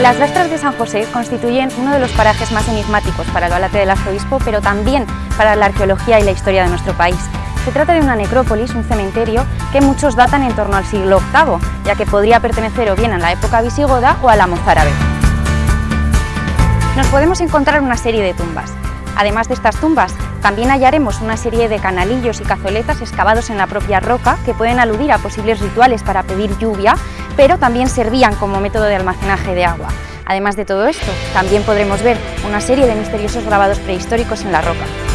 Las rastras de San José constituyen uno de los parajes más enigmáticos para el Balate del Arzobispo, pero también para la arqueología y la historia de nuestro país. Se trata de una necrópolis, un cementerio, que muchos datan en torno al siglo VIII, ya que podría pertenecer o bien a la época visigoda o a la mozárabe. Nos podemos encontrar una serie de tumbas. Además de estas tumbas, también hallaremos una serie de canalillos y cazoletas excavados en la propia roca que pueden aludir a posibles rituales para pedir lluvia, pero también servían como método de almacenaje de agua. Además de todo esto, también podremos ver una serie de misteriosos grabados prehistóricos en la roca.